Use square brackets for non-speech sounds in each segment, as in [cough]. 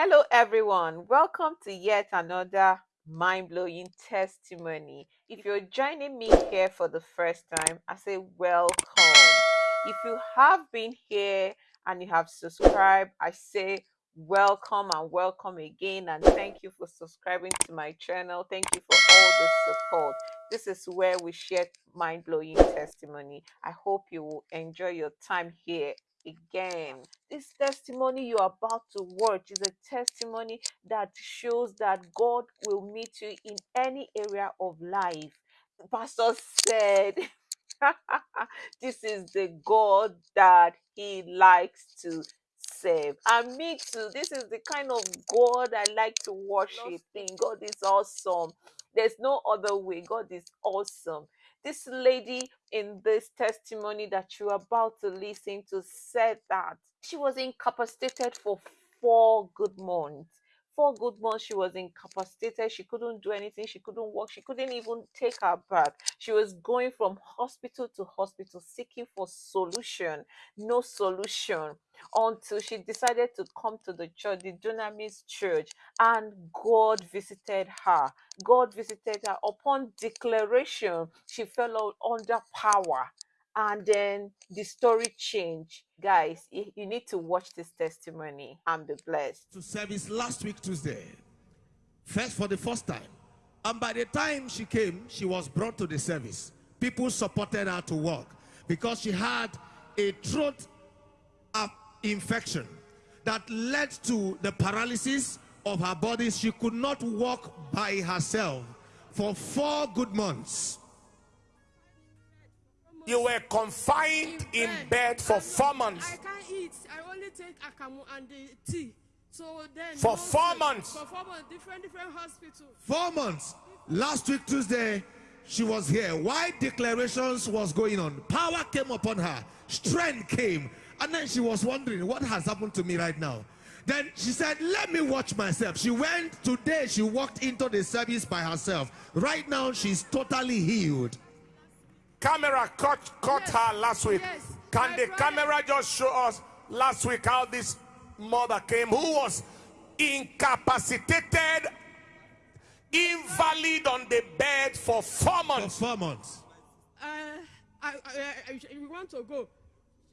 Hello, everyone. Welcome to yet another mind blowing testimony. If you're joining me here for the first time, I say welcome. If you have been here and you have subscribed, I say welcome and welcome again. And thank you for subscribing to my channel. Thank you for all the support. This is where we share mind blowing testimony. I hope you will enjoy your time here again. This testimony you're about to watch is a testimony that shows that God will meet you in any area of life. Pastor said, [laughs] This is the God that he likes to save. And me too. This is the kind of God I like to worship. In God is awesome. There's no other way. God is awesome. This lady in this testimony that you're about to listen to said that she was incapacitated for four good months. Four good months she was incapacitated. She couldn't do anything. She couldn't walk. She couldn't even take her bath. She was going from hospital to hospital seeking for solution. No solution until she decided to come to the church, the Dunamis church, and God visited her. God visited her. Upon declaration, she fell under power. And then the story changed. Guys, you need to watch this testimony and be blessed. To service last week, Tuesday. First, for the first time. And by the time she came, she was brought to the service. People supported her to walk because she had a throat um, infection that led to the paralysis of her body. She could not walk by herself for four good months. You were confined in bed for four months. I can't eat. I only take akamu and the tea. So then for four months. For four months, different different hospitals. Four months. Last week Tuesday, she was here. Why declarations was going on? Power came upon her. Strength came. And then she was wondering, what has happened to me right now? Then she said, let me watch myself. She went today, she walked into the service by herself. Right now, she's totally healed. Camera caught, caught yes. her last week. Yes. Can the camera just show us last week how this mother came who was incapacitated, invalid on the bed for four months? For four months. Uh, I, I, I, I, want to go.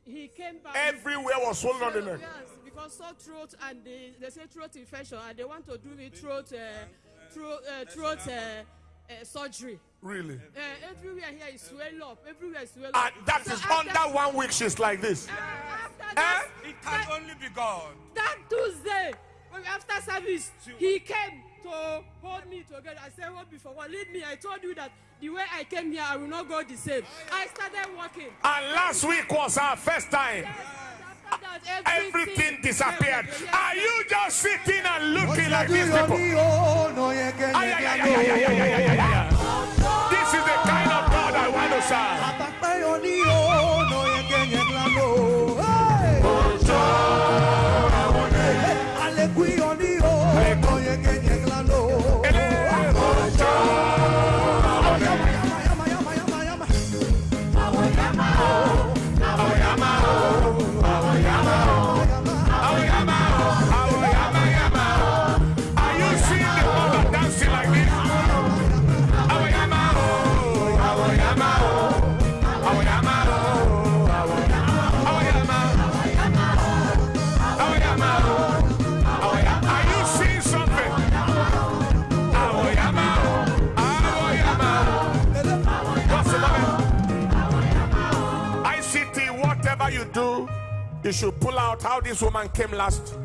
He came back. Everywhere was swollen on the neck. Yes, because sore throat and they, they say throat infection and they want to do me throat, uh, throat, uh, throat uh, uh, surgery. Really? Uh, everywhere here is swell up. Everywhere is swell up. And that so is under one week she's like this. Uh, after that, eh? It can that, only be God. That Tuesday, after service, he came to hold me together. I said, What before? What lead me? I told you that the way I came here, I will not go the same. I started walking. And last week was our first time. Yes, everything, everything disappeared. Are you just sitting and looking like these people? This is the kind of God I want to serve. You should pull out how this woman came last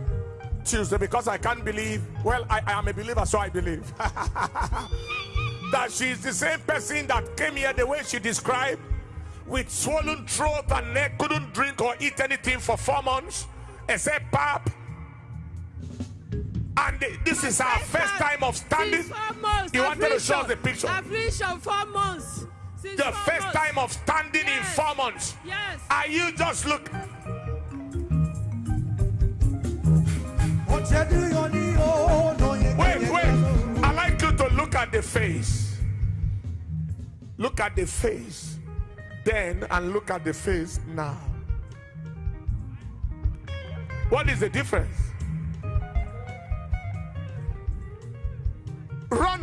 Tuesday because I can't believe. Well, I, I am a believer, so I believe [laughs] that she's the same person that came here the way she described with swollen throat and neck, couldn't drink or eat anything for four months except pap. And this is our first time of standing. You wanted to show us the picture. Affliction four months. The first time of standing yes. in four months. Yes. Are you just look? Wait, wait. I like you to look at the face. Look at the face then and look at the face now. What is the difference?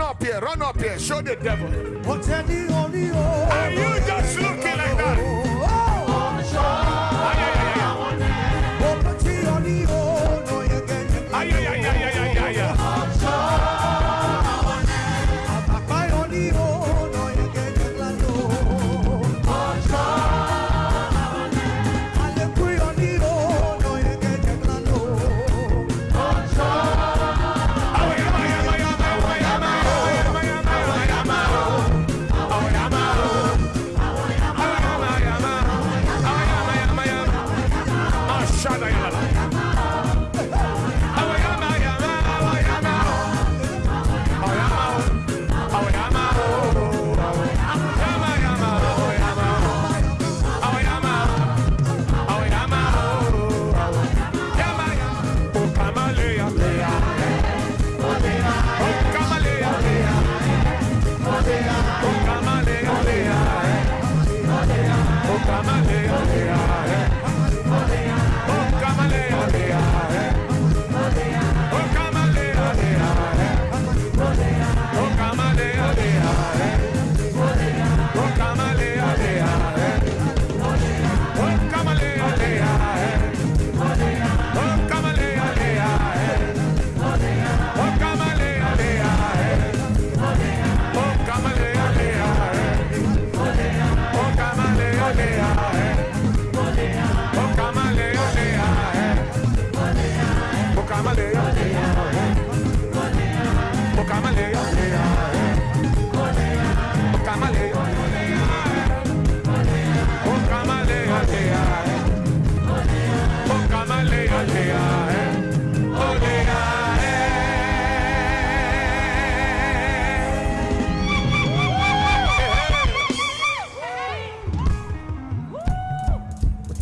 Up here, run up here, show the devil. What's any only oh, Are you just looking like that?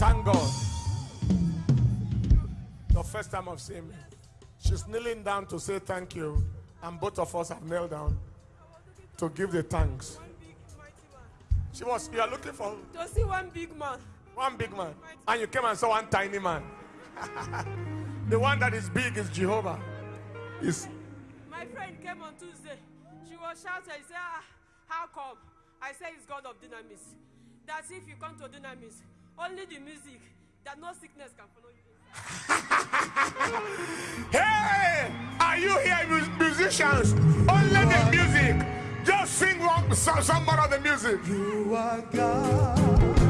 Thank God. The first time I've seen me. She's kneeling down to say thank you, and both of us have knelt down to give the thanks. One big mighty man. She was, you are looking for To see one big man. one big man, and you came and saw one tiny man. [laughs] the one that is big is Jehovah. Is My friend came on Tuesday. She was shouting. She said, ah, How come? I said, It's God of Dunamis. That's if you come to Dunamis, only the music, that no sickness can follow you. [laughs] hey, are you here, mu- musicians? Only the music. Just sing one, some, some more of the music. You are God.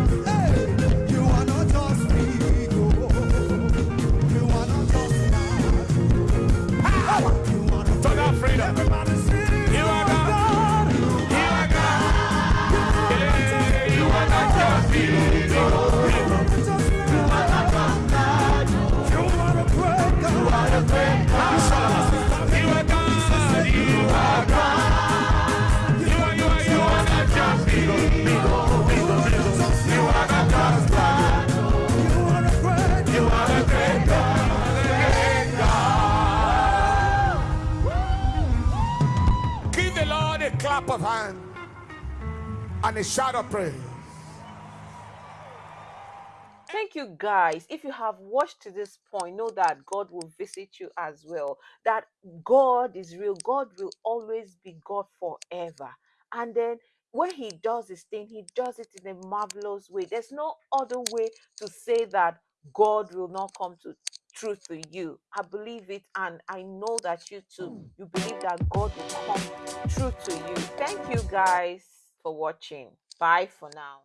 Of hand and a shout of praise. Thank you, guys. If you have watched to this point, know that God will visit you as well. That God is real. God will always be God forever. And then when He does His thing, He does it in a marvelous way. There's no other way to say that God will not come to true to you. I believe it, and I know that you too. Hmm. You believe that God will come true to you. Thank you, guys, for watching. Bye for now.